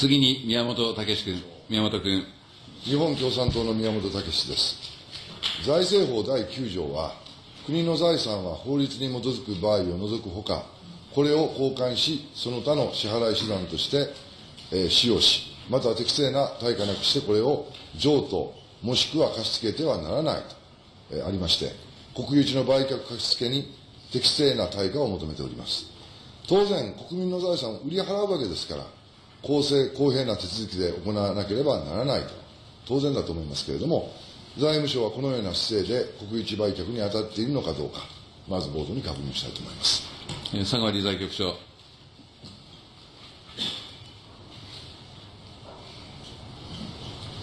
次に宮本武君、宮本君。日本共産党の宮本武です。財政法第9条は、国の財産は法律に基づく場合を除くほか、これを交換し、その他の支払い手段として、えー、使用し、または適正な対価なくしてこれを譲渡、もしくは貸し付けてはならないと、えー、ありまして、国有地の売却貸し付けに適正な対価を求めております。当然、国民の財産を売り払うわけですから、公正、公平な手続きで行わなければならないと、当然だと思いますけれども、財務省はこのような姿勢で国有地売却に当たっているのかどうか、まず冒頭に確認したいと思います。佐川理財局長。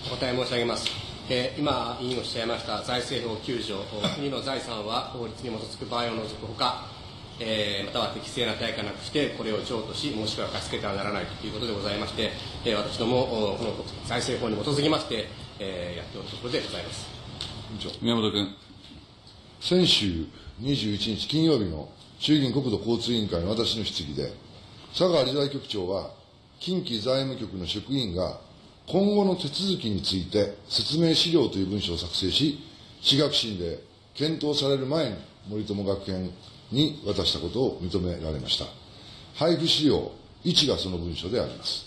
お答え申し上げます。えー、今、委員おっしゃいました財政法9条、国の財産は法律に基づく場合を除くほか、えー、または適正な対価なくして、これを譲渡し、もしくは貸し付けてはならないということでございまして、えー、私ども、この財政法に基づきまして、えー、やっておるところでございます。宮本君。先週21日金曜日の衆議院国土交通委員会の私の質疑で、佐川理財局長は、近畿財務局の職員が今後の手続きについて説明資料という文書を作成し、私学審で検討される前に森友学園に渡したことを認められました。配布資料1がその文書であります。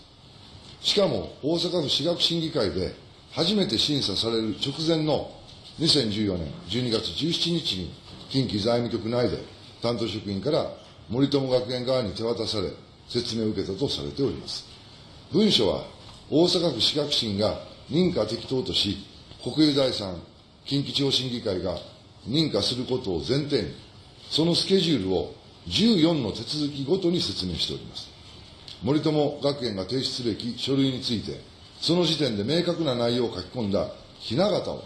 しかも、大阪府私学審議会で初めて審査される直前の2014年12月17日に近畿財務局内で担当職員から森友学園側に手渡され、説明を受けたとされております。文書は、大阪府私学審が認可適当とし、国有財産近畿地方審議会が認可することを前提に、そのスケジュールを14の手続きごとに説明しております。森友学園が提出すべき書類について、その時点で明確な内容を書き込んだひな形を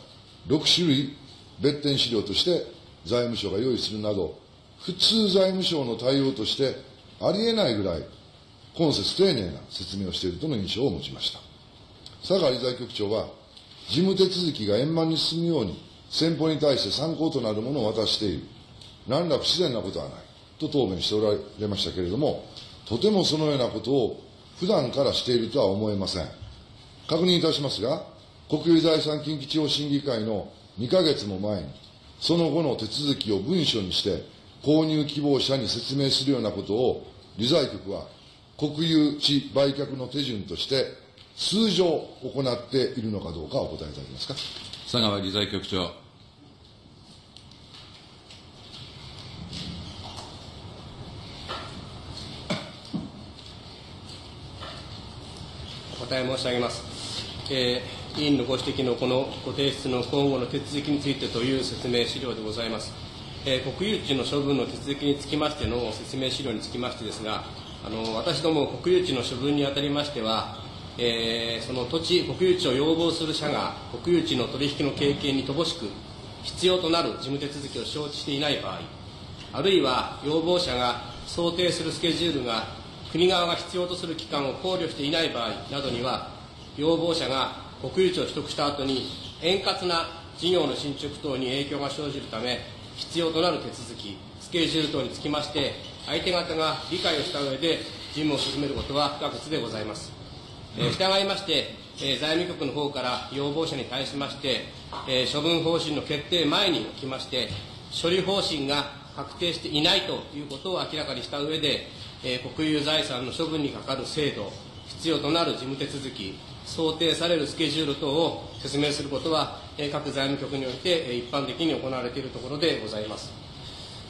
6種類別点資料として財務省が用意するなど、普通財務省の対応としてありえないぐらい今節丁寧な説明をしているとの印象を持ちました。佐賀理財局長は、事務手続きが円満に進むように、先方に対して参考となるものを渡している。何ら不自然なことはない。と答弁しておられましたけれども、とてもそのようなことを普段からしているとは思えません。確認いたしますが、国有財産近畿地方審議会の2ヶ月も前に、その後の手続きを文書にして、購入希望者に説明するようなことを、理財局は国有地売却の手順として、通常行っているのかどうかお答えいただけますか。佐川理財局長。え申し上げます。えー、委員のご指摘のこのご提出の今後の手続きについてという説明資料でございます。えー、国有地の処分の手続きにつきましての説明資料につきましてですが、あの私ども国有地の処分にあたりましては、えー、その土地、国有地を要望する者が国有地の取引の経験に乏しく、必要となる事務手続きを承知していない場合、あるいは要望者が想定するスケジュールが国側が必要とする期間を考慮していない場合などには、要望者が国有地を取得した後に円滑な事業の進捗等に影響が生じるため、必要となる手続き、スケジュール等につきまして、相手方が理解をした上で事務を進めることは不可欠でございます。えー、従いまして、え、財務局の方から要望者に対しまして、え、処分方針の決定前におきまして、処理方針が確定していないということを明らかにした上で、えー、国有財産の処分にかかる制度、必要となる事務手続き、想定されるスケジュール等を説明することは、えー、各財務局において、えー、一般的に行われているところでございます。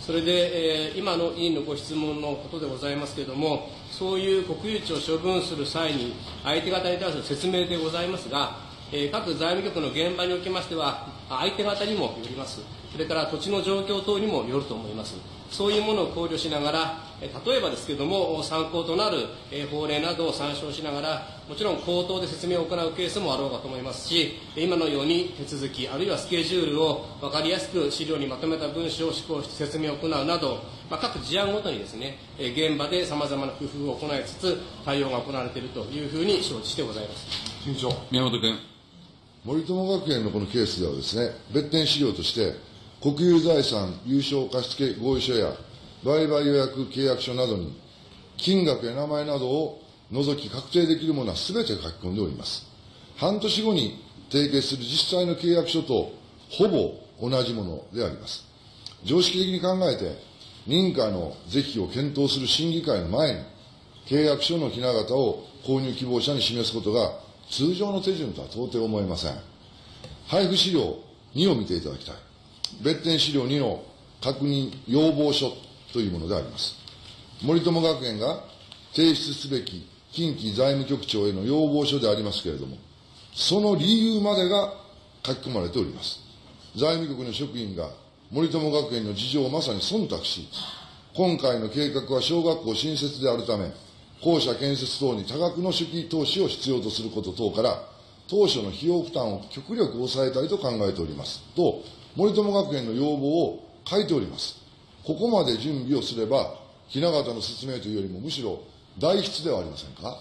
それで、えー、今の委員のご質問のことでございますけれども、そういう国有地を処分する際に、相手方に対する説明でございますが、えー、各財務局の現場におきましては、相手方にもよります。それから土地の状況等にもよると思います。そういうものを考慮しながら、例えばですけれども、参考となる法令などを参照しながら、もちろん口頭で説明を行うケースもあろうかと思いますし、今のように手続き、あるいはスケジュールを分かりやすく資料にまとめた文書を施行して説明を行うなど、まあ、各事案ごとにですね、現場でさまざまな工夫を行いつつ、対応が行われているというふうに承知してございます。委員長。宮本君。森友学園のこのケースではですね、別点資料として、国有財産有償貸付合意書や売買予約契約書などに、金額や名前などを除き確定できるものはすべて書き込んでおります。半年後に締結する実際の契約書とほぼ同じものであります。常識的に考えて、認可の是非を検討する審議会の前に、契約書のひな形を購入希望者に示すことが通常の手順とは到底思えません。配布資料2を見ていただきたい。別点資料2の確認要望書というものであります。森友学園が提出すべき近畿財務局長への要望書でありますけれども、その理由までが書き込まれております。財務局の職員が森友学園の事情をまさに忖度し、今回の計画は小学校新設であるため、校舎建設等に多額の初期投資を必要とすること等から、当初の費用負担を極力抑えたいと考えております。と、森友学園の要望を書いております。ここまで準備をすれば、雛形の説明というよりも、むしろ代筆ではありませんか？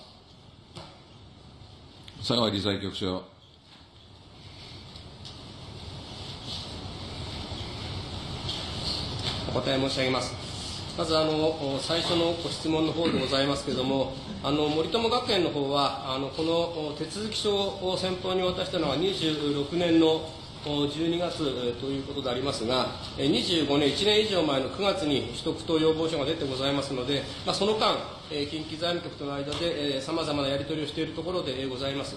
佐川理財局長。お答え申し上げます。まずあの最初のご質問の方でございますけれども、あの森友学園の方はあのこの手続き書を先方に渡したのは26年の12月ということでありますが、25年、1年以上前の9月に取得等要望書が出てございますので、まあ、その間、近畿財務局との間でさまざまなやり取りをしているところでございます。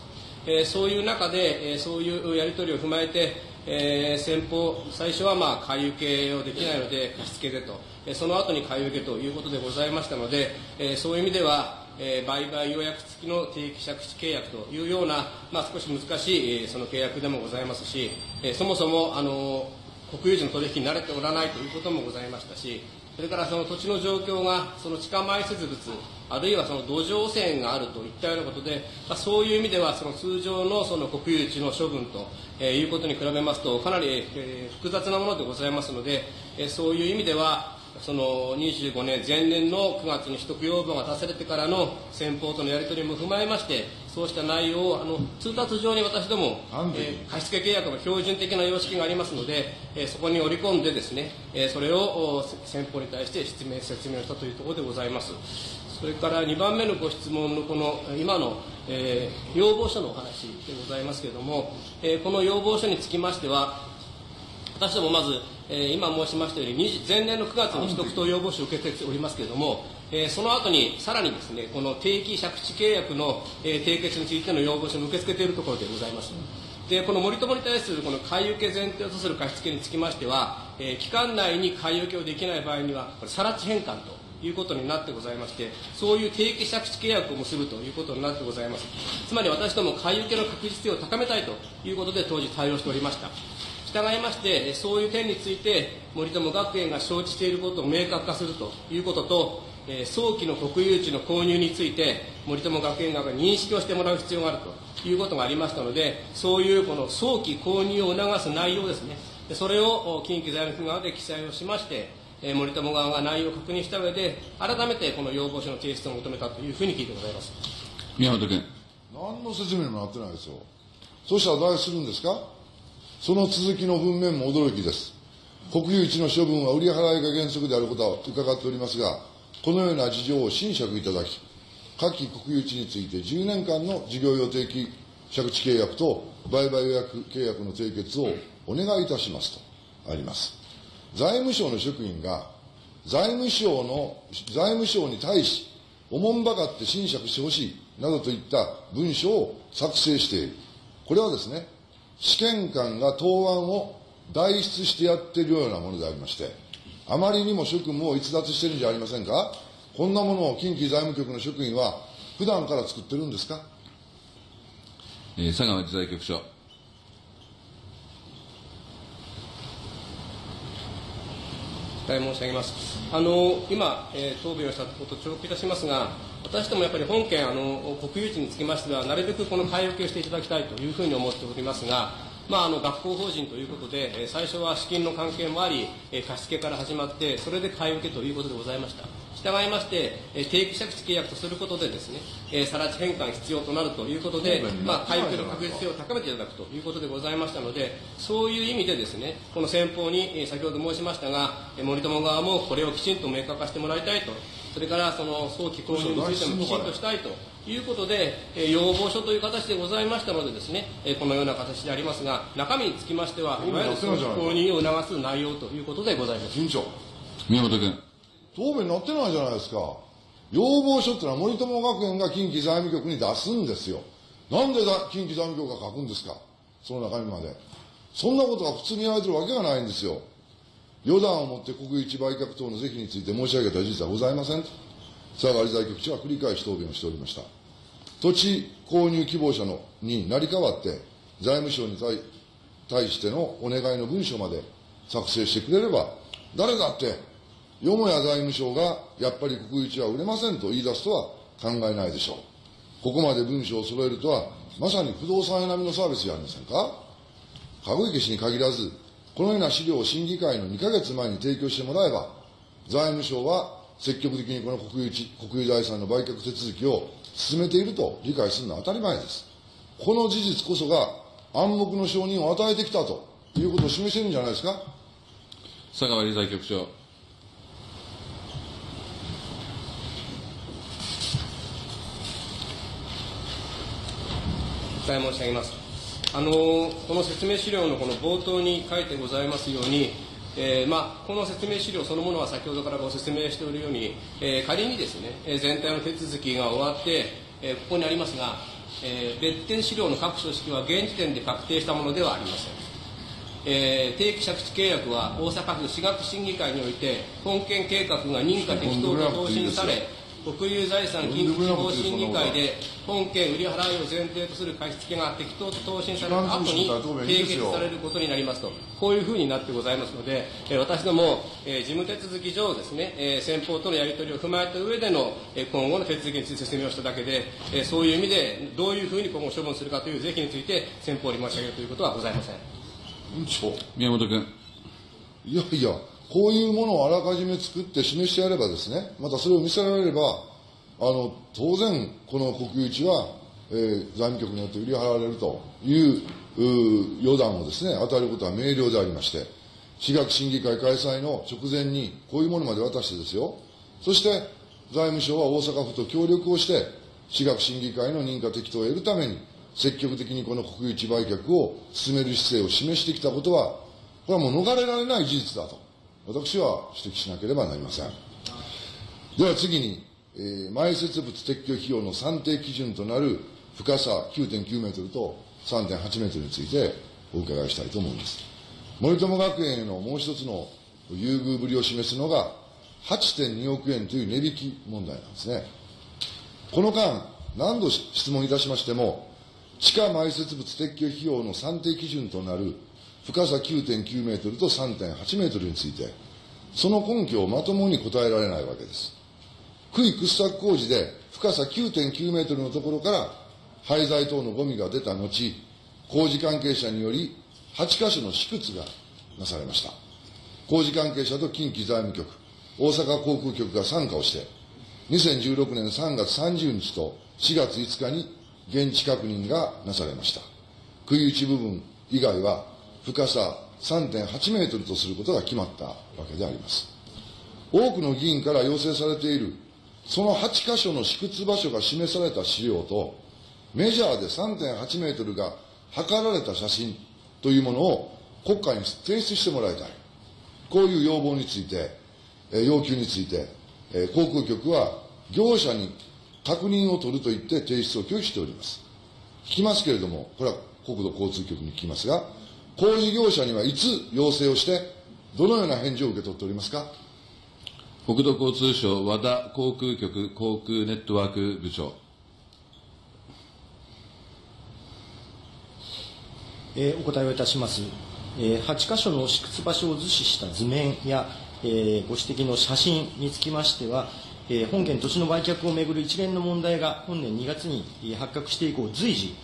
そういう中で、そういうやり取りを踏まえて、えー、先方、最初はまあ買い受けをできないので貸し付けでと、その後に買い受けということでございましたので、そういう意味では、えー、売買予約付きの定期借地契約というような、まあ、少し難しい、えー、その契約でもございますし、えー、そもそも、あの国有地の取引に慣れておらないということもございましたし、それからその土地の状況が、その地下埋設物、あるいはその土壌汚染があるといったようなことで、まあ、そういう意味では、その通常のその国有地の処分と、えー、いうことに比べますと、かなり、えー、複雑なものでございますので、えー、そういう意味では、その25年前年の9月に取得要望が出されてからの先方とのやり取りも踏まえまして、そうした内容をあの通達上に私ども、えー、貸付契約の標準的な様式がありますので、えー、そこに織り込んでですね、えー、それを先方に対して説明説明をしたというところでございます。それから2番目のご質問のこの今の、えー、要望書のお話でございますけれども、えー、この要望書につきましては、私どもまず、えー、今申しましたように、前年の9月に取得等要望書を受けておりますけれども、えー、その後にさらにですね、この定期借地契約の、えー、締結についての要望書も受け付けているところでございます。で、この森友に対するこの買い受け前提とする貸付につきましては、えー、期間内に買い受けをできない場合には、これ、更地返還ということになってございまして、そういう定期借地契約を結ぶということになってございます。つまり私ども買い受けの確実性を高めたいということで当時対応しておりました。従いまして、そういう点について、森友学園が承知していることを明確化するということと、え早期の国有地の購入について、森友学園側が認識をしてもらう必要があるということがありましたので、そういうこの早期購入を促す内容ですね、それを近畿財務局側で記載をしまして、え森友側が内容を確認した上で、改めてこの要望書の提出を求めたというふうに聞いてございます宮本君。何の説明もなってないですよ。そうしたら誰するんですか？その続きの文面も驚きです。国有地の処分は売り払いが原則であることは伺っておりますが、このような事情を審釈いただき、下記国有地について10年間の事業予定期借地契約と売買予約契約の締結をお願いいたしますとあります。財務省の職員が財務省の、財務省に対し、おもんばかって審釈してほしいなどといった文書を作成している。これはですね、試験官が答案を代筆してやっているようなものでありまして、あまりにも職務を逸脱してるんじゃありませんか？こんなものを近畿財務局の職員は普段から作ってるんですか？えー、佐川理財局長。申し上げます。あの今、えー、答弁をしたことを重複いたしますが、私どもやっぱり本件あの、国有地につきましては、なるべくこの買い受けをしていただきたいというふうに思っておりますが、まあ、あの学校法人ということで、えー、最初は資金の関係もあり、えー、貸付から始まって、それで買い受けということでございました。従いまして、えー、定期借地契約とすることでですね、えー、更地返還必要となるということで、まあ、買い受けの確実性を高めていただくということでございましたので、そういう意味でですね、この先方に、えー、先ほど申しましたが、えー、森友側もこれをきちんと明確化してもらいたいとそれからその早期購入についてもきちんとしたいということで、えー要望書という形でございましたのでですね、えーこのような形でありますが、中身につきましては、いわゆる早期購入を促す内容ということでございます。委員長、宮本君。答弁になってないじゃないですか。要望書ってのは森友学園が近畿財務局に出すんですよ。なんでだ近畿財務局が書くんですかその中身まで。そんなことが普通にやられてるわけがないんですよ。予断をもって国有地売却等の是非について申し上げた事実はございませんと。佐川理財局長は繰り返し答弁をしておりました。土地購入希望者のに成り代わって、財務省に対対してのお願いの文書まで作成してくれれば、誰だって、よもや財務省がやっぱり国有地は売れませんと言い出すとは考えないでしょう。ここまで文書を揃えるとは、まさに不動産屋並みのサービスじゃありませんか籠池氏に限らず、このような資料を審議会の2ヶ月前に提供してもらえば、財務省は積極的にこの国有地、国有財産の売却手続きを進めていると理解するのは当たり前です。この事実こそが暗黙の承認を与えてきたということを示しているんじゃないですか。佐川理財局長。お答え申し上げます。あのこの説明資料のこの冒頭に書いてございますように、えーまあ、この説明資料そのものは先ほどからご説明しておるように、えー仮にですね、え全体の手続きが終わって、えーここにありますが、えー別件資料の各書式は現時点で確定したものではありません。えー定期借地契約は大阪府私学審議会において本件計画が認可適当と答申され国有財産近畿地方審議会で本件売り払いを前提とする貸付が適当と答申された後に締結されることになりますとこういうふうになってございますので、えー私ども、えー事務手続き上ですね、えー先方とのやり取りを踏まえた上での、えー今後の手続きについて説明をしただけで、えーそういう意味でどういうふうに今後処分するかという是非について先方に申し上げるということはございません。委員長。宮本君。いやいや、こういうものをあらかじめ作って示してやればですね、またそれを見せられれば、あの、当然、この国有地は、えー財務局によって売り払われるという、う予断をですね、与えることは明瞭でありまして、私学審議会開催の直前に、こういうものまで渡してですよ、そして、財務省は大阪府と協力をして、私学審議会の認可適当を得るために、積極的にこの国有地売却を進める姿勢を示してきたことは、これはもう逃れられない事実だと、私は指摘しなければなりません。では次に、えー埋設物撤去費用の算定基準となる深さ9.9メートルと3.8メートルについてお伺いしたいと思います。森友学園へのもう一つの優遇ぶりを示すのが、8.2億円という値引き問題なんですね。この間、何度質問いたしましても、地下埋設物撤去費用の算定基準となる深さ9.9メートルと3.8メートルについて、その根拠をまともに答えられないわけです。区域掘削工事で深さ9.9メートルのところから廃材等のゴミが出た後、工事関係者により8カ所の試掘がなされました。工事関係者と近畿財務局、大阪航空局が参加をして、2016年3月30日と4月5日に現地確認がなされました。区有地部分以外は深さ3.8メートルとすることが決まったわけであります。多くの議員から要請されている、その8箇所の試掘場所が示された資料と、メジャーで3.8メートルが測られた写真というものを国会に提出してもらいたい。こういう要望について、要求について、航空局は業者に確認を取ると言って提出を拒否しております。聞きますけれども、これは国土交通局に聞きますが、工事業者にはいつ要請をして、どのような返事を受け取っておりますか？国土交通省和田航空局航空ネットワーク部長。えーお答えをいたします。えー8箇所の試掘場所を図示した図面や、えーご指摘の写真につきましては、えー本件土地の売却をめぐる一連の問題が本年2月にえー発覚して以降、随時、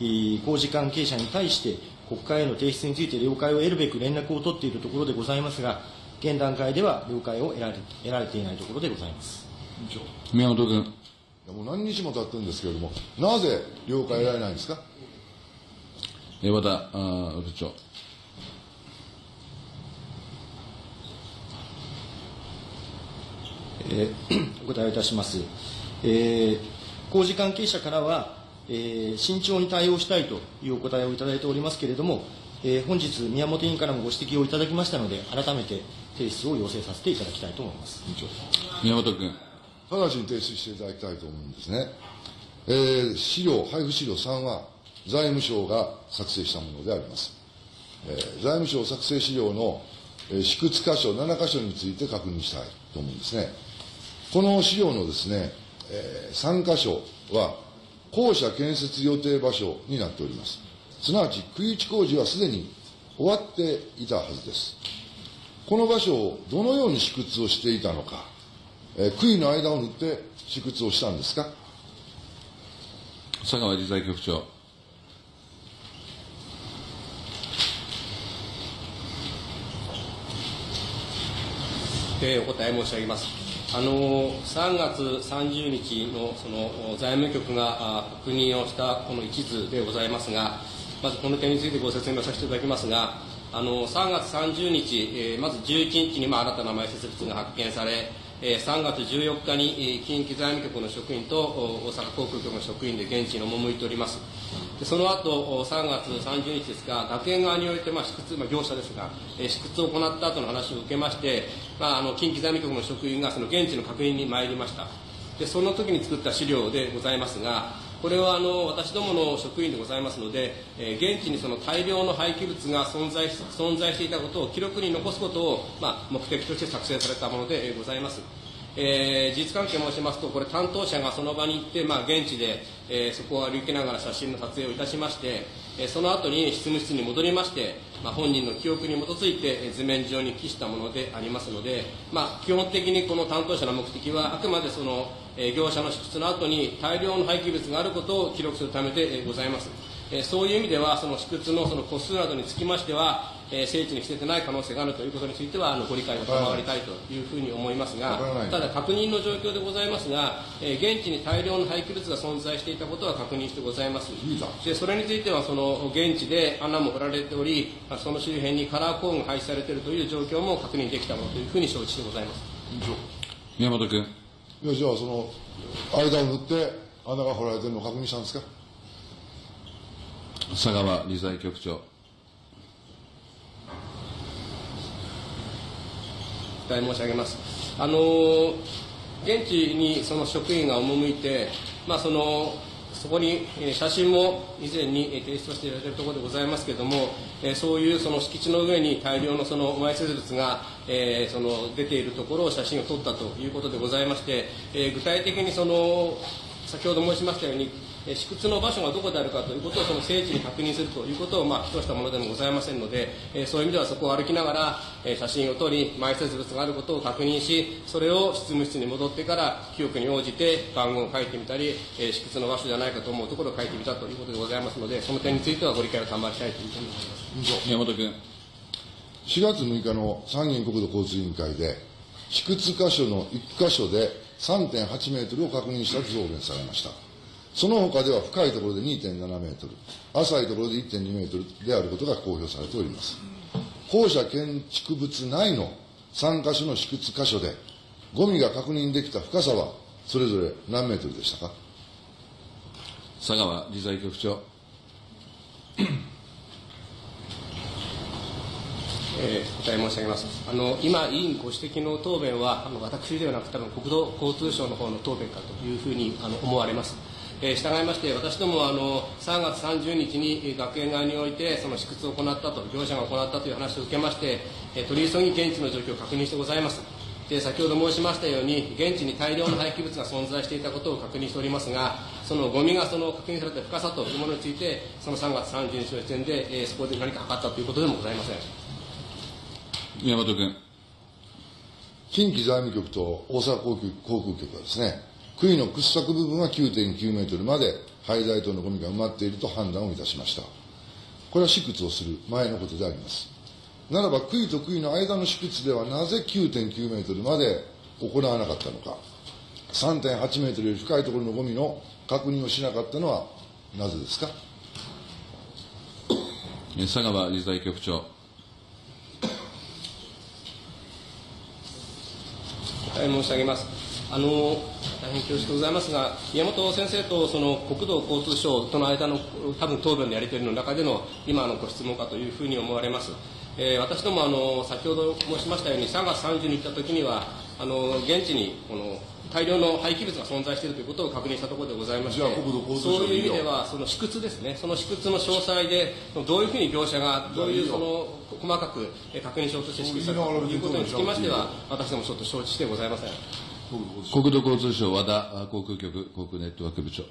えー工事関係者に対して国会への提出について了解を得るべく連絡を取っているところでございますが、現段階では了解を得られ得られていないところでございます。宮本君。いやもう何日も経ってるんですけれども、なぜ了解得られないんですか？えー和田部長。ええー、お答えをいたします。えー、工事関係者からは、えー、慎重に対応したいというお答えをいただいておりますけれども、えー、本日、宮本委員からもご指摘をいただきましたので、改めて提出を要請させていただきたいと思います。宮本君。直ちに提出していただきたいと思うんですね。えー、資料、配布資料3は、財務省が作成したものであります。えー、財務省作成資料の、えー、試掘箇所7箇所について確認したいと思うんですね。この資料のですね、えー、3箇所は、校舎建設予定場所になっております。すなわち、区域工事はすでに終わっていたはずです。この場所をどのように試掘をしていたのか、えー、杭の間を縫って試掘をしたんですか？佐川理財局長。えー、お答え申し上げます。あの3月30日のその財務局が確認をしたこの一図でございますが、まずこの点についてご説明させていただきますが、あの3月30日、えー、まず11日に、まあ、新たな埋設物が発見され、えー、3月14日に、近畿財務局の職員と大阪航空局の職員で現地に赴いております。でその後3月30日ですが、学園側において、まあ、試掘、まあ、業者ですが、えー、試掘を行った後の話を受けまして、まあ、あの近畿財務局の職員がその現地の確認に参りました。でその時に作った資料でございますが、これはあの私どもの職員でございますので、えー、現地にその大量の廃棄物が存在存在していたことを記録に残すことを、まあ、目的として作成されたものでございます。えー、事実関係申しますと、これ担当者がその場に行って、まあ、現地で、えー、そこを歩きながら写真の撮影をいたしまして、え、その後に執務室に戻りまして、まあ、本人の記憶に基づいて図面上に記したものでありますので、まあ、基本的にこの担当者の目的はあくまでそのえ業者の支出の後に大量の廃棄物があることを記録するためでございます。そういう意味では、その私屈のその個数などにつきましては、え聖地に捨ててない可能性があるということについては、あのご理解を賜りたいというふうに思いますが、ただ確認の状況でございますが、え現地に大量の廃棄物が存在していたことは確認してございます。でそれについては、その現地で穴も掘られており、その周辺にカラーコーンが配置されているという状況も確認できたものというふうに承知してございます。宮本君。いやじゃあその間を塗って穴が掘られてるのを確認したんですか？佐川理財局長お答え申し上げます。あの現地にその職員が赴いて、まあ、そのそこに写真も以前に提出していただいているところでございますけれども、そういうその敷地の上に大量のその埋設物が、えー、その出ているところを写真を撮ったということでございまして、え具体的にその先ほど申しましたように試掘の場所がどこであるかということをその聖地に確認するということを、まあ、としたものでもございませんので、えそういう意味ではそこを歩きながら、え写真を撮り埋設物があることを確認しそれを執務室に戻ってから記憶に応じて番号を書いてみたり、え試掘の場所じゃないかと思うところを書いてみたということでございますのでその点についてはご理解を賜りたいというふうに思います。宮本君。4月6日の参議院国土交通委員会で試掘箇所の1箇所で3.8メートルを確認したと答弁されましたその他では深いところで2.7メートル、浅いところで1.2メートルであることが公表されております。校舎建築物内の3カ所の試掘箇所で、ゴミが確認できた深さはそれぞれ何メートルでしたか？佐川理財局長。えー、答え申し上げますあの今、委員ご指摘の答弁はあの私ではなく多分国土交通省の方の答弁かというふうにあの思われます。えー、従いまして、私どもあの3月30日に学園側においてその試掘を行ったと、業者が行ったという話を受けまして、えー、取り急ぎ現地の状況を確認してございます。で先ほど申しましたように、現地に大量の廃棄物が存在していたことを確認しておりますが、そのゴミがその確認された深さというものについて、その3月30日の時点で、えー、そこで何か測ったということでもございません。宮本君。近畿財務局と大阪航空局はですね、杭の掘削部分は9.9メートルまで廃材等のゴミが埋まっていると判断をいたしました。これは試掘をする前のことであります。ならば、杭と杭の間の試掘ではなぜ9.9メートルまで行わなかったのか。3.8メートルより深いところのゴミの確認をしなかったのはなぜですか？佐川理財局長。申し上げます。あの大変恐縮ございますが、宮本先生とその国土交通省との間の多分答弁のやり取りの中での今のご質問かというふうに思われます。えー、私どもあの先ほど申しましたように3月30日に行った時にはあの現地にこの大量の廃棄物が存在しているということを確認したところでございましてそういう意味ではその試掘ですね。その試掘の詳細でどういうふうに業者がどういうその細かく確認しようとして試掘したかということにつきましては私どもちょっと承知してございません国土交通省和田航空局航空ネットワーク部長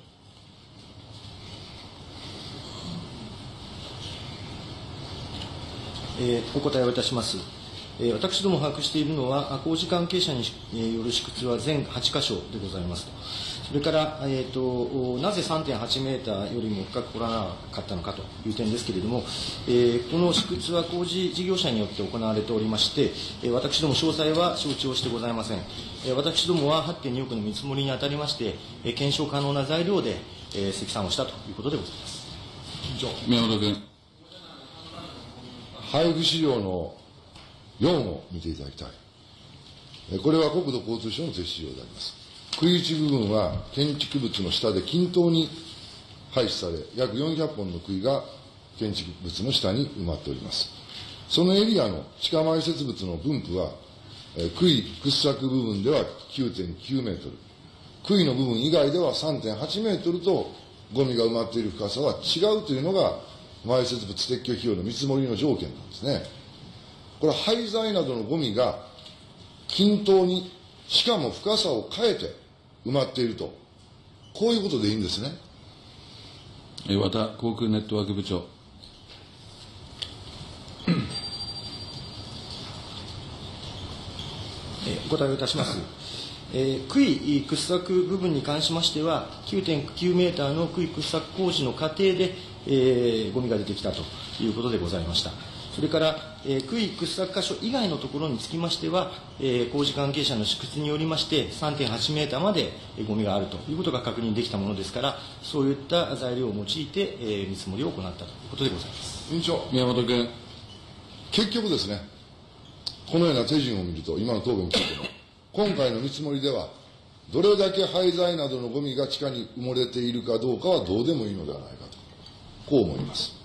えー、お答えをいたします。えー、私ども把握しているのは、工事関係者による試掘は全8箇所でございますと。それから、えーと、なぜ3.8メーターよりも深く掘らなかったのかという点ですけれども、えー、この試掘は工事事業者によって行われておりまして、えー、私ども詳細は承知をしてございません。えー、私どもは8.2億の見積もりにあたりまして、えー、検証可能な材料で、えー、積算をしたということでございます。宮本君。配布資料の4を見ていただきたい。これは国土交通省の設置資料であります。食い打部分は建築物の下で均等に廃止され、約400本の杭が建築物の下に埋まっております。そのエリアの地下埋設物の分布は、杭掘削部分では9.9メートル、杭の部分以外では3.8メートルとゴミが埋まっている深さは違うというのが埋設物撤去費用の見積もりの条件なんですね。これ廃材などのゴミが均等に、しかも深さを変えて埋まっていると、こういうことでいいんですね。和田航空ネットワーク部長。お答えをいたします。えー、杭掘削部分に関しましては、9.9メーターの杭掘削工事の過程で、えー、ゴミが出てきたということでございました。それから、えー、杭掘削箇所以外のところにつきましては、えー、工事関係者の試掘によりまして、3.8メーターまでゴミがあるということが確認できたものですから、そういった材料を用いて、えー、見積もりを行ったということでございます。委員長。宮本君。結局ですね、このような手順を見ると、今の答弁についても、今回の見積もりでは、どれだけ廃材などのゴミが地下に埋もれているかどうかはどうでもいいのではないかと、こう思います。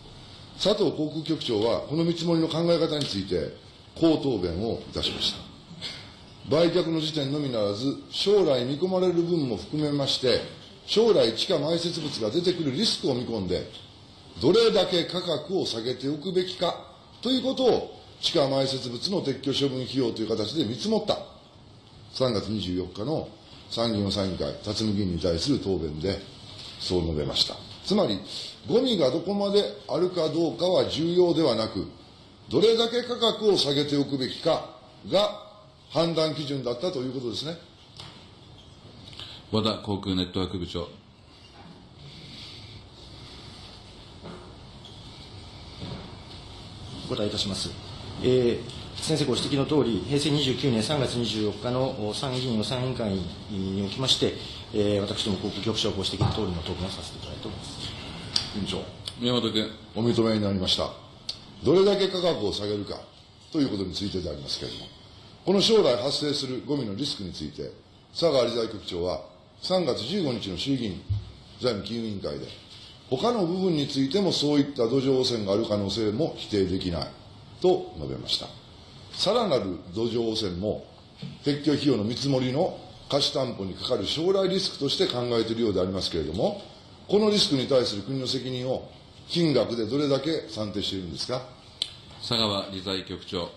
佐藤航空局長は、この見積もりの考え方について、こう答弁をいたしました。売却の時点のみならず、将来見込まれる分も含めまして、将来地下埋設物が出てくるリスクを見込んで、どれだけ価格を下げておくべきかということを、地下埋設物の撤去処分費用という形で見積もった。3月24日の参議院予算委員会、辰巳議員に対する答弁で、そう述べました。つまり、ゴミがどこまであるかどうかは重要ではなく、どれだけ価格を下げておくべきかが判断基準だったということですね。和田航空ネットワーク部長。お答えいたします。えー先生ご指摘のとおり、平成29年3月24日の参議院予算委員会におきまして、えー、私ども航空局長ご指摘のとおりの答弁をさせていただいております。委員長。宮本君。お認めになりました。どれだけ価格を下げるかということについてでありますけれども、この将来発生するゴミのリスクについて、佐川理財局長は3月15日の衆議院財務金融委員会で、他の部分についてもそういった土壌汚染がある可能性も否定できないと述べました。さらなる土壌汚染も、撤去費用の見積もりの貸し担保にかかる将来リスクとして考えているようでありますけれども、このリスクに対する国の責任を金額でどれだけ算定しているんですか？佐川理財局長。お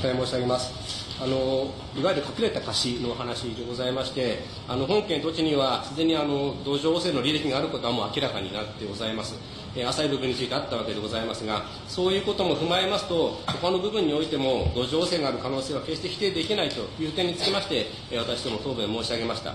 答え申し上げます。あのいわゆる隠れた貸しの話でございましてあの本件土地にはすでにあの土壌汚染の履歴があることはもう明らかになってございます、え、浅い部分についてあったわけでございますがそういうことも踏まえますと他の部分においても土壌汚染がある可能性は決して否定できないという点につきまして、え、私ども答弁申し上げました。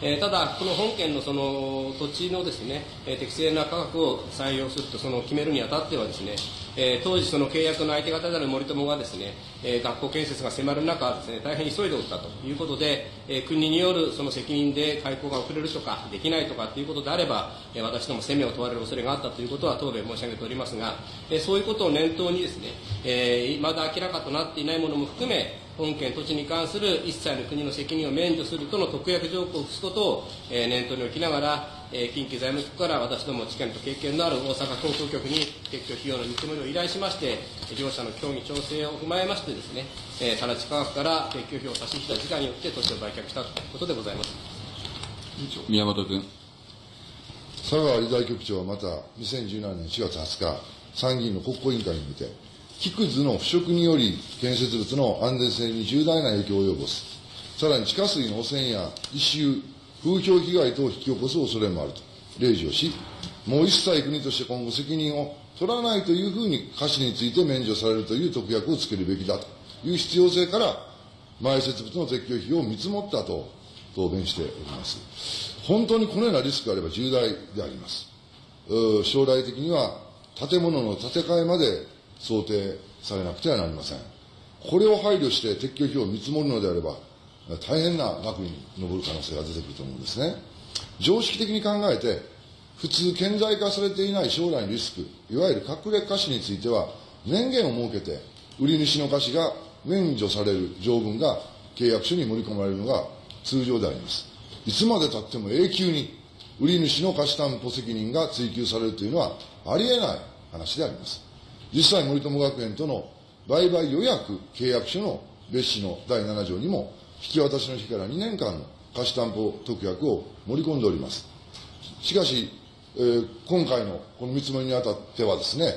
えー、ただ、この本件のその土地のですね、えー、適正な価格を採用するとその決めるにあたってはですね、えー、当時その契約の相手方である森友がですね、えー、学校建設が迫る中ですね、大変急いでおったということで、えー、国によるその責任で開校が遅れるとか、できないとかということであれば、えー、私ども責めを問われる恐れがあったということは答弁申し上げておりますが、えー、そういうことを念頭にですね、えー、まだ明らかとなっていないものも含め、本県土地に関する一切の国の責任を免除するとの特約条項を付すことを、えー、念頭に置きながら、えー、近畿財務局から私ども知見と経験のある大阪航空局に撤去費用の見積もりを依頼しまして、両者の協議調整を踏まえましてですね、えー、更地価格から撤去費を差し引いた時間によって土地を売却したということでございます。宮本君。佐川理財局長はまた2017年4月20日、参議院の国交委員会において、木くずの腐食により建設物の安全性に重大な影響を及ぼす。さらに地下水の汚染や異臭、風評被害等を引き起こす恐れもあると例示をし、もう一切国として今後責任を取らないというふうに歌詞について免除されるという特約をつけるべきだという必要性から、埋設物の撤去費を見積もったと答弁しております。本当にこのようなリスクがあれば重大であります。将来的には建物の建て替えまで想定されなくてはなりません。これを配慮して撤去費を見積もるのであれば、大変な額に上る可能性が出てくると思うんですね。常識的に考えて、普通顕在化されていない将来のリスク、いわゆる隠れ貸しについては、年限を設けて、売り主の貸しが免除される条文が契約書に盛り込まれるのが通常であります。いつまでたっても永久に売り主の貸し担保責任が追及されるというのはありえない話であります。実際森友学園との売買予約契約書の別紙の第7条にも引き渡しの日から2年間の貸し担保特約を盛り込んでおります。しかし、えー、今回のこの見積もりにあたってはですね、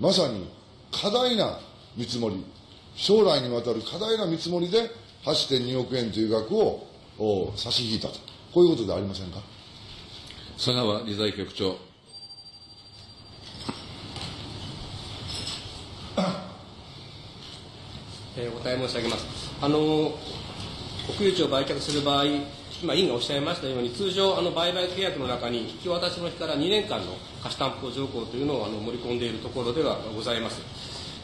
まさに過大な見積もり、将来にわたる過大な見積もりで8.2億円という額を差し引いたと、こういうことでありませんか？佐川理財局長。えー、お答え申し上げます。あの国有地を売却する場合、今、委員がおっしゃいましたように、通常、あの売買契約の中に、引き渡しの日から2年間の貸し担保条項というのをあの盛り込んでいるところではございます。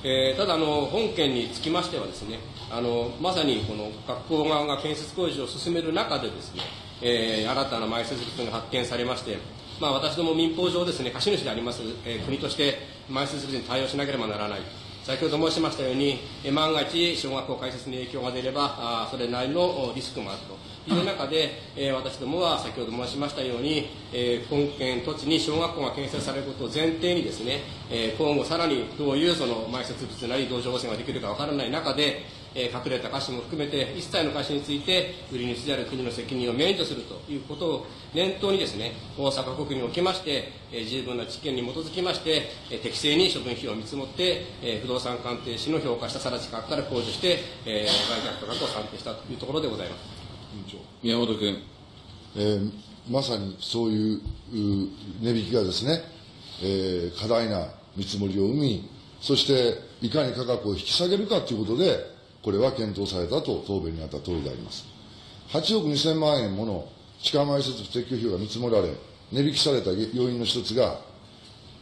えー、ただあの、本件につきましてはですね、あのまさにこの学校側が建設工事を進める中でですね、えー、新たな埋設物が発見されまして、まあ、私ども民法上ですね、貸主であります、えー、国として埋設物に対応しなければならない。先ほど申しましたように、万が一、小学校開設に影響が出れば、あそれなりのリスクもあると。いう中で、えー、私どもは先ほど申しましたように、えー、本県土地に小学校が建設されることを前提にですね、えー、今後さらにどういうその埋設物なり土壌汚染ができるかわからない中で、えー、隠れた貸しも含めて一切の貸しについて売り主である国の責任を免除するということを念頭にですね大阪国におきまして、えー、十分な知見に基づきまして、えー、適正に処分費を見積もって、えー、不動産鑑定士の評価した更地価格から控除して、えー、売却価格を算定したというところでございます。宮本君、えー、まさにそういう値引きがですね、えー、過大な見積もりを生みそしていかに価格を引き下げるかということでこれは検討されたと答弁にあった通りであります。8億2000万円もの地下埋設撤去費用が見積もられ、値引きされた要因の一つが、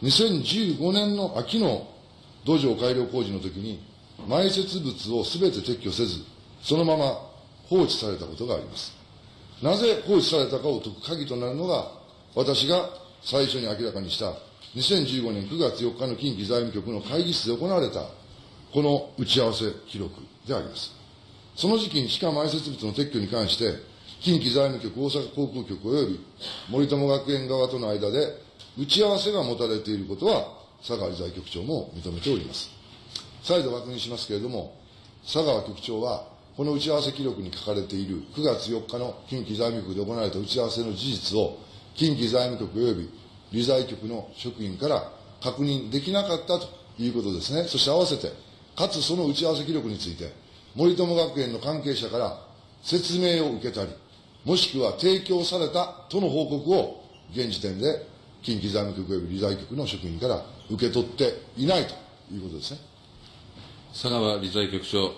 2015年の秋の土壌改良工事の時に、埋設物をすべて撤去せず、そのまま放置されたことがあります。なぜ放置されたかを解く鍵となるのが、私が最初に明らかにした2015年9月4日の近畿財務局の会議室で行われた、この打ち合わせ記録であります。その時期に地下埋設物の撤去に関して、近畿財務局、大阪航空局及び森友学園側との間で打ち合わせが持たれていることは、佐川理財局長も認めております。再度確認しますけれども、佐川局長は、この打ち合わせ記録に書かれている9月4日の近畿財務局で行われた打ち合わせの事実を、近畿財務局及び理財局の職員から確認できなかったということですね。そして合わせて、かつその打ち合わせ記録について、森友学園の関係者から説明を受けたり、もしくは提供されたとの報告を現時点で近畿財務局及び理財局の職員から受け取っていないということですね。佐川理財局長。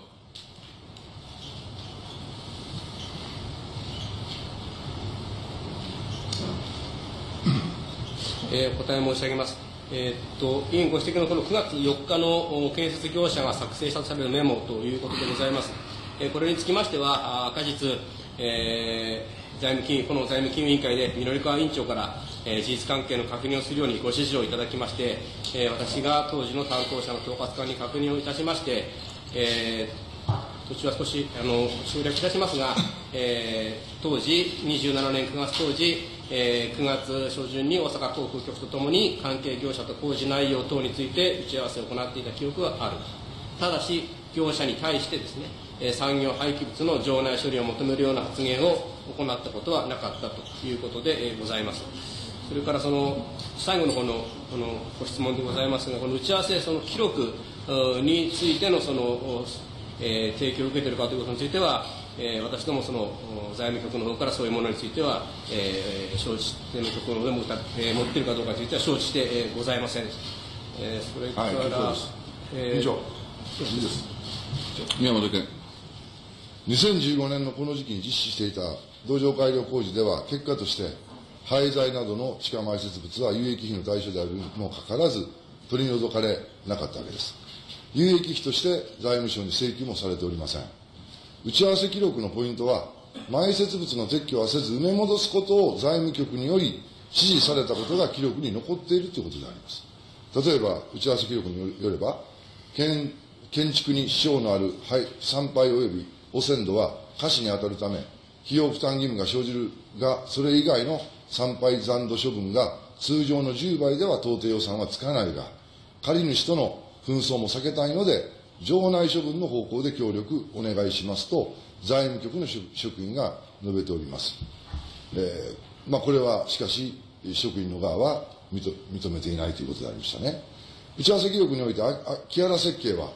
えー、お答え申し上げます。えー、っと委員ご指摘のこの9月4日の建設業者が作成したとされるメモということでございます。えー、これにつきましては、果実、えー、財務金この財務金融委員会で緑川委員長から、えー、事実関係の確認をするようにご指示をいただきまして、えー、私が当時の担当者の統括官に確認をいたしまして、えー、途中は少しあの省略いたしますが、えー、当時、27年9月当時、えー、9月初旬に大阪航空局とともに関係業者と工事内容等について打ち合わせを行っていた記憶がある。ただし業者に対してですね、え、産業廃棄物の場内処理を求めるような発言を行ったことはなかったということで、ございます。それからその最後のこのこのご質問でございますがこの打ち合わせその記録についてのその、えー、提供を受けているかということについてはえー、私どもその財務局の方からそういうものについては、えー、承知税務局の方でも、えー、持っているかどうかについては承知して、えー、ございません、えー、それから、はい、えー、以上。いいです。宮本君2015年のこの時期に実施していた土壌改良工事では結果として廃材などの地下埋設物は有益費の対象であるにもかかわらず取り除かれなかったわけです。有益費として財務省に請求もされておりません打ち合わせ記録のポイントは、埋設物の撤去はせず埋め戻すことを財務局により指示されたことが記録に残っているということであります。例えば、打ち合わせ記録によれば、建建築に支障のある参拝及び汚染度は可視に当たるため、費用負担義務が生じるが、それ以外の参拝残土処分が通常の10倍では到底予算はつかないが、借り主との紛争も避けたいので、場内処分の方向で協力お願いしますと、財務局の職員が述べております。えー、まあ、これはしかし、職員の側は認めていないということでありましたね。打ち合わせ記録において、木原設計は、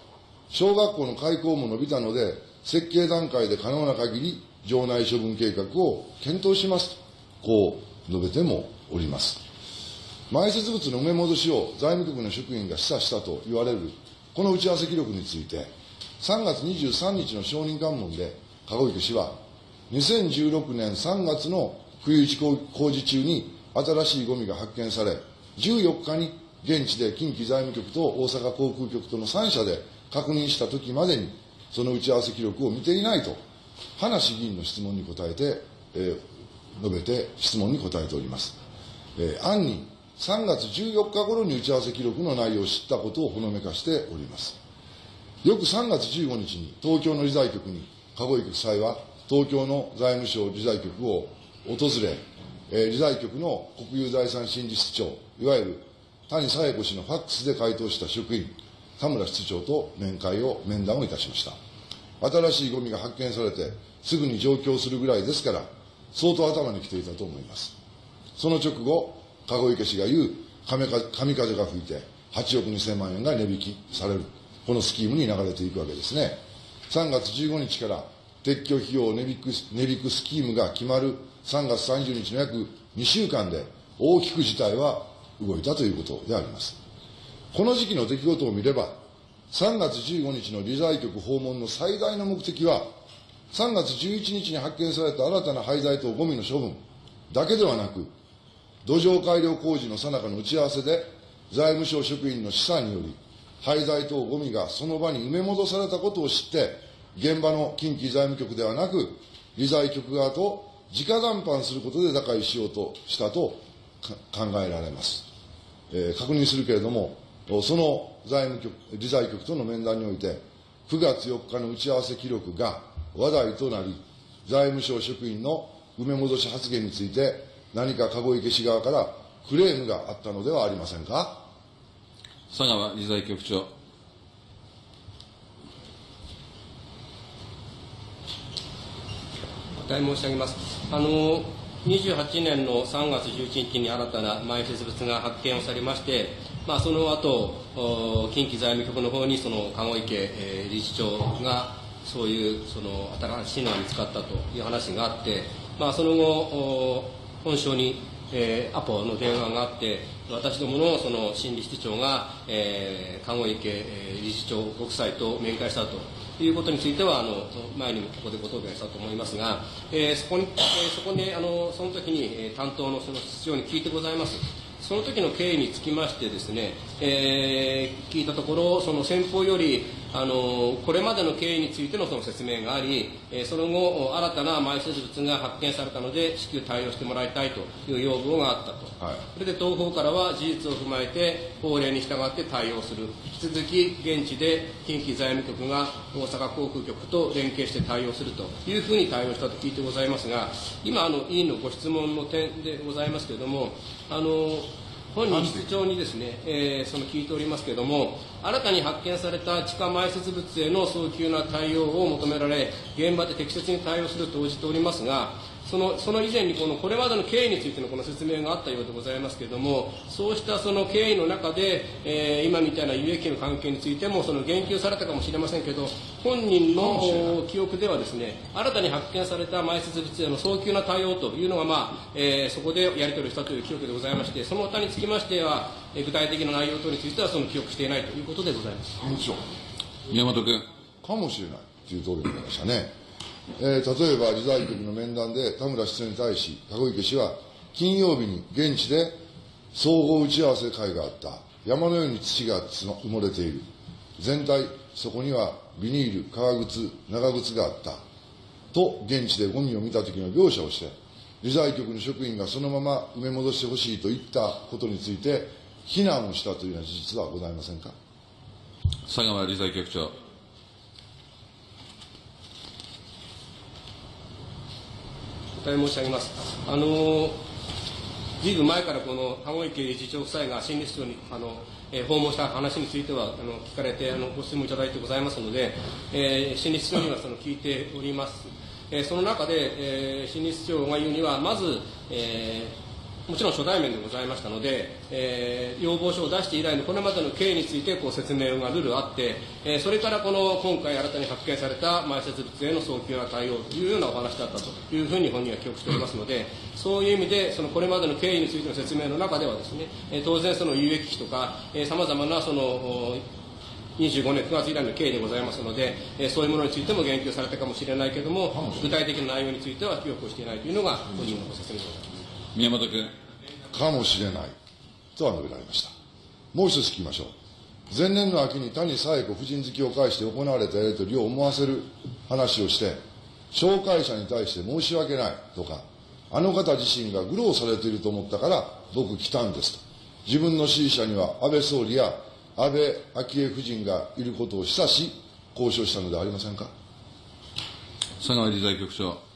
小学校の開校も伸びたので、設計段階で可能な限り、場内処分計画を検討しますと、こう述べてもおります。埋設物の埋め戻しを財務局の職員が示唆したと言われるこの打ち合わせ記録について、3月23日の承認喚問で、籠池氏は、2016年3月の冬打ち工事中に新しいゴミが発見され、14日に現地で近畿財務局と大阪航空局との3社で確認したときまでに、その打ち合わせ記録を見ていないと、葉梨議員の質問に答えて、えー、述べて質問に答えております。えー、案に3月14日頃に打ち合わせ記録の内容を知ったことをほのめかしております。よく3月15日に東京の理財局に、籠池夫妻は東京の財務省理財局を訪れ、えー、理財局の国有財産審理室長、いわゆる谷佐恵子氏のファックスで回答した職員、田村室長と面会を、面談をいたしました。新しいゴミが発見されて、すぐに上京するぐらいですから、相当頭にきていたと思います。その直後、籠池氏が言う神風が吹いて8億2000万円が値引きされる。このスキームに流れていくわけですね。3月15日から撤去費用を値引く値引くスキームが決まる3月30日の約2週間で大きく事態は動いたということであります。この時期の出来事を見れば、3月15日の理財局訪問の最大の目的は、3月11日に発見された新たな廃材とゴミの処分だけではなく、土壌改良工事の最中の打ち合わせで、財務省職員の試算により、廃材等ゴミがその場に埋め戻されたことを知って、現場の近畿財務局ではなく、理財局側と直談判することで打開しようとしたと考えられます。えー、確認するけれども、その財務局、理財局との面談において、9月4日の打ち合わせ記録が話題となり、財務省職員の埋め戻し発言について、何か籠池氏側からクレームがあったのではありませんか？佐川理財局長。お答え申し上げます。あの28年の3月11日に新たな埋設物が発見をされまして、まあ、その後近畿財務局の方にその籠池、えー、理事長がそういうその新しいのが見つかったという話があって、まあ、その後本省に、えー、アポの電話があって、私どものその心理室長が、えー、籠池、えー、理事長ご夫妻と面会したということについては、あの前にもここでご答弁したと思いますが、えー、そこに、えー、そこであのその時に、えー、担当のその室長に聞いてございます。その時の経緯につきましてですね、えー、聞いたところ、その先方より、あのこれまでの経緯についてのその説明があり、えー、その後、新たな埋設物が発見されたので、至急対応してもらいたいという要望があったと、はい、それで東方からは事実を踏まえて、法令に従って対応する、引き続き現地で近畿財務局が大阪航空局と連携して対応するというふうに対応したと聞いてございますが、今、あの委員のご質問の点でございますけれども、あの本人室長にですね、えー、その聞いておりますけれども、新たに発見された地下埋設物への早急な対応を求められ、現場で適切に対応すると応じておりますが、そのその以前にこのこれまでの経緯についてのこの説明があったようでございますけれども、そうしたその経緯の中で、えー、今みたいな有益の関係についてもその言及されたかもしれませんけど、本人の記憶ではですね、新たに発見された埋設物への早急な対応というのが、まあえー、そこでやり取りをしたという記憶でございまして、その他につきましては、えー、具体的な内容等についてはその記憶していないということでございます。宮本君。かもしれないという答弁がありましたね。えー、例えば、理財局の面談で田村市長に対し、籠池氏は、金曜日に現地で総合打ち合わせ会があった。山のように土が埋もれている。全体、そこにはビニール、革靴、長靴があった。と、現地でゴミを見た時の描写をして、理財局の職員がそのまま埋め戻してほしいと言ったことについて、非難をしたというような事実はございませんか？佐川理財局長。答え申し上げます。あのずいぶん前からこの籠池理事長夫妻が新理事長にあの、えー、訪問した話についてはあの聞かれてあのご質問いただいてございますので、えー、新理事長にはその聞いております。えー、その中で、えー、新理事長が言うには、まず、えーもちろん初対面でございましたので、えー、要望書を出して以来のこれまでの経緯についてこう説明がルールあって、えー、それからこの今回新たに発見された埋設物への早急な対応というようなお話だったというふうに本人は記憶しておりますので、そういう意味で、そのこれまでの経緯についての説明の中ではですね、えー、当然その有益費とか、さまざまなその、25年9月以来の経緯でございますので、えー、そういうものについても言及されたかもしれないけれども、具体的な内容については記憶をしていないというのが本人のご説明でございます。宮本君。かもしれないとは述べられました。もう一つ聞きましょう。前年の秋に谷紗恵子夫人好きを介して行われたやり取りを思わせる話をして、紹介者に対して申し訳ないとか、あの方自身が愚弄されていると思ったから僕来たんですと。自分の支持者には安倍総理や安倍昭恵夫人がいることを示唆し、交渉したのではありませんか？佐川理財局長。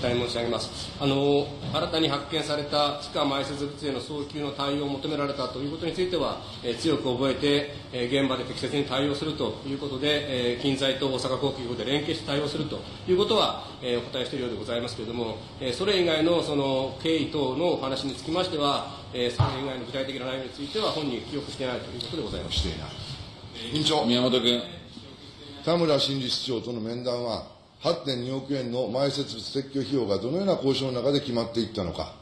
答え申し上げます。あの、新たに発見された地下埋設物への早急の対応を求められたということについては、えー、強く覚えて、えー、現場で適切に対応するということで、えー、近在と大阪航空局で連携して対応するということは、えー、お答えしているようでございますけれども、えー、それ以外のその経緯等のお話につきましては、えー、それ以外の具体的な内容については本人記憶していないということでございます。していない。委員長。宮本君。田村新理事長との面談は、8.2億円の埋設物撤去費用がどのような交渉の中で決まっていったのか、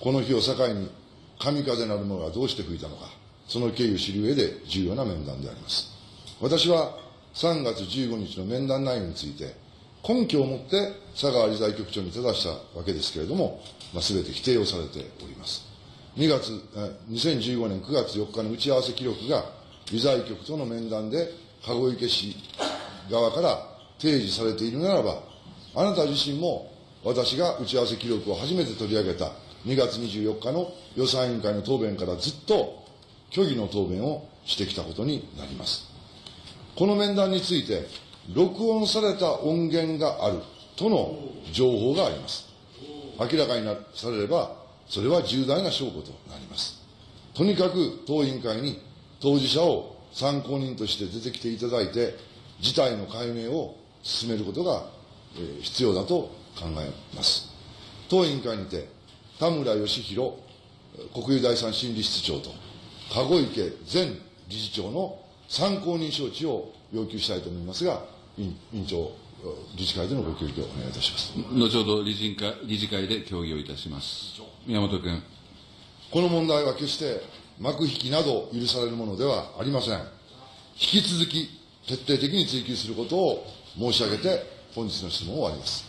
この日を境に神風なるものがどうして吹いたのか、その経緯を知る上で重要な面談であります。私は3月15日の面談内容について、根拠を持って佐川理財局長に正したわけですけれども、まあ、全て否定をされております。2月、2015年9月4日の打ち合わせ記録が、理財局との面談で、籠池市側から提示されているならば、あなた自身も私が打ち合わせ記録を初めて取り上げた2月24日の予算委員会の答弁からずっと虚偽の答弁をしてきたことになります。この面談について、録音された音源があるとの情報があります。明らかになされれば、それは重大な証拠となります。とにかく当委員会に当事者を参考人として出てきていただいて、事態の解明を進めることが、えー、必要だと考えます。当委員会にて、田村義弘国有第三審理室長と、籠池前理事長の参考人招致を要求したいと思いますが、委員長、理事会でのご協議をお願いいたします。後ほど理事会理事会で協議をいたします。宮本君。この問題は決して幕引きなど許されるものではありません。引き続き徹底的に追及することを申し上げて、本日の質問を終わります。